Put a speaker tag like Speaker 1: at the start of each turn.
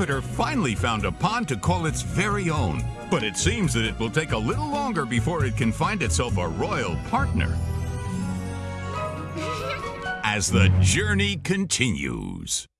Speaker 1: Jupiter finally found a pond to call its very own. But it seems that it will take a little longer before it can find itself a royal partner. As the journey continues.